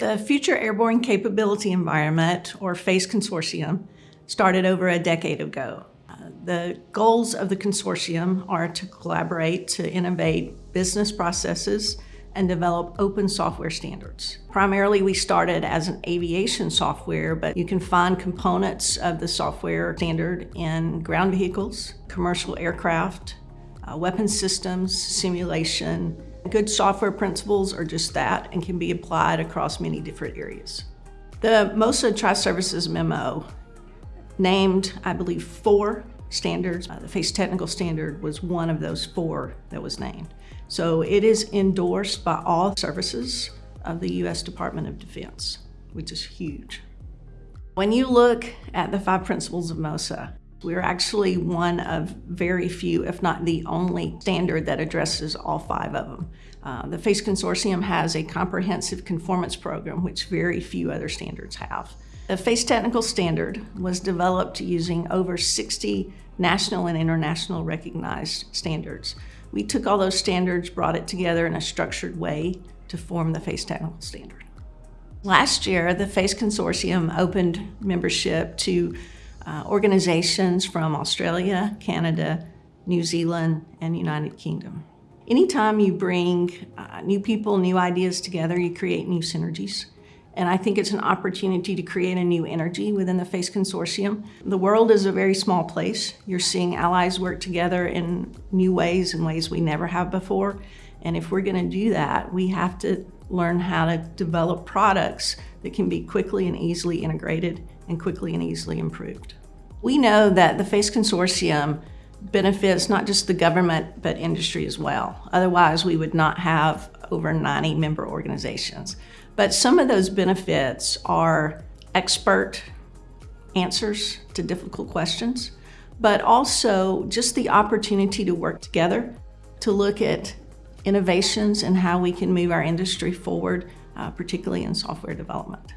The Future Airborne Capability Environment, or FACE Consortium, started over a decade ago. Uh, the goals of the consortium are to collaborate to innovate business processes and develop open software standards. Primarily, we started as an aviation software, but you can find components of the software standard in ground vehicles, commercial aircraft, uh, weapon systems, simulation, Good software principles are just that and can be applied across many different areas. The MOSA Tri-Services memo named, I believe, four standards. Uh, the FACE technical standard was one of those four that was named. So it is endorsed by all services of the U.S. Department of Defense, which is huge. When you look at the five principles of MOSA, we're actually one of very few, if not the only standard that addresses all five of them. Uh, the FACE Consortium has a comprehensive conformance program, which very few other standards have. The FACE Technical Standard was developed using over 60 national and international recognized standards. We took all those standards, brought it together in a structured way to form the FACE Technical Standard. Last year, the FACE Consortium opened membership to uh, organizations from Australia, Canada, New Zealand, and United Kingdom. Anytime you bring uh, new people, new ideas together, you create new synergies. And I think it's an opportunity to create a new energy within the FACE Consortium. The world is a very small place. You're seeing allies work together in new ways, in ways we never have before. And if we're gonna do that, we have to learn how to develop products that can be quickly and easily integrated and quickly and easily improved. We know that the FACE Consortium benefits not just the government, but industry as well. Otherwise, we would not have over 90 member organizations. But some of those benefits are expert answers to difficult questions, but also just the opportunity to work together to look at innovations and how we can move our industry forward, uh, particularly in software development.